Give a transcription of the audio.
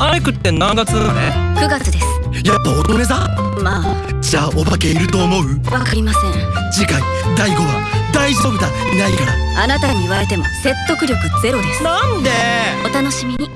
アイクって何月生ま9月ですやっぱ乙女座？まあ。じゃあお化けいると思う？わかりません。次回第5話。大丈夫だ。いないから。あなたに言われても説得力ゼロです。なんで？お楽しみに。